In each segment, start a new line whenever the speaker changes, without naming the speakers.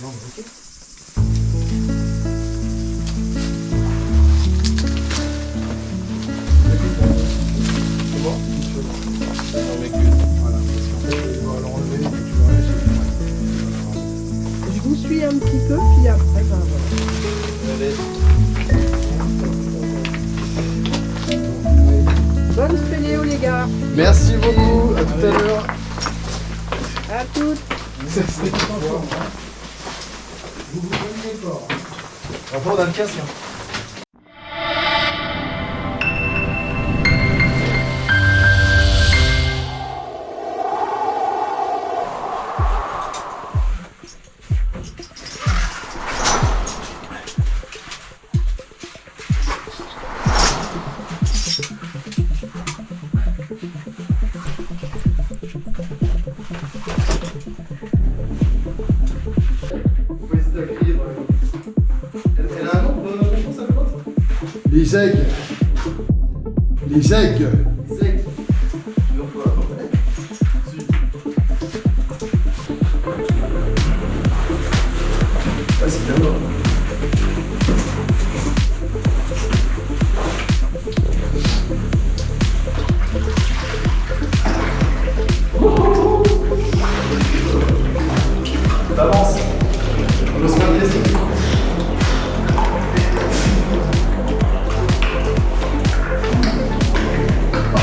Non, mais ok. C'est bon Voilà, parce qu'en fait, il va l'enlever et tu vas laisser.
Je vous suis un petit peu, puis après, ben voilà. Bonne spéléo, les gars.
Merci beaucoup, à tout à l'heure.
À toutes.
Vous on a le casque. hein. S'appelle
L'ISEC. L'ISEC.
Isaac.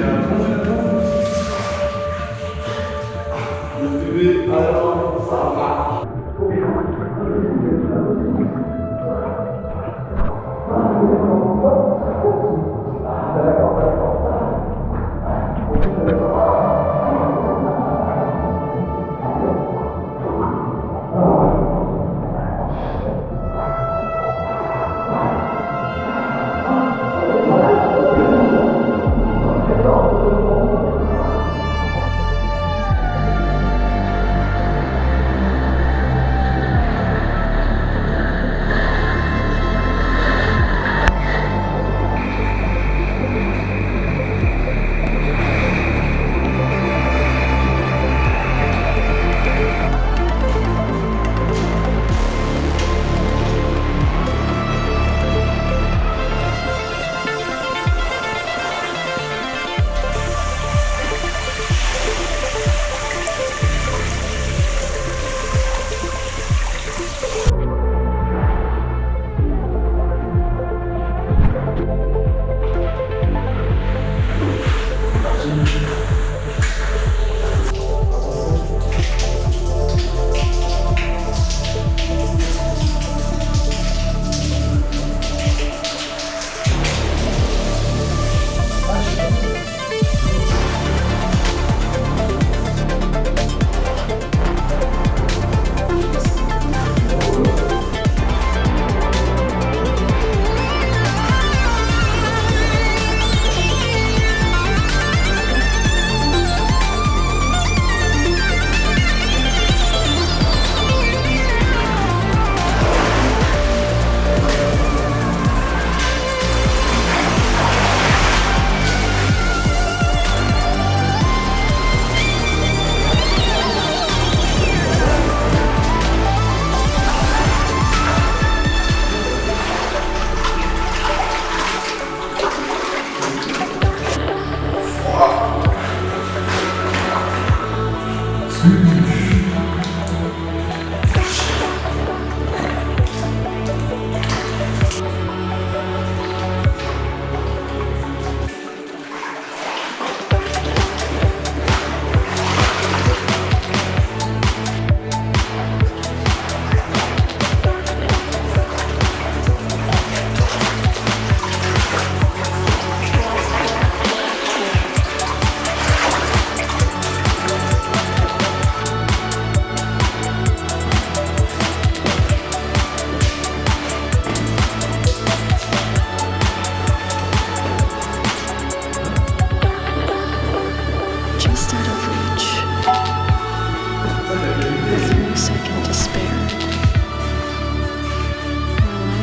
Yeah.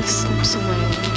slips away.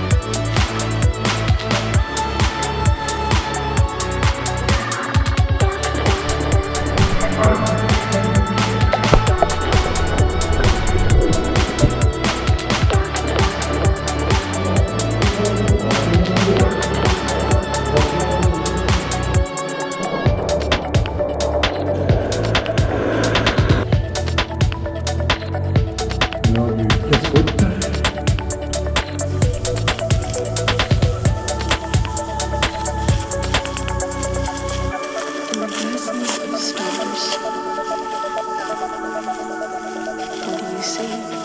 see.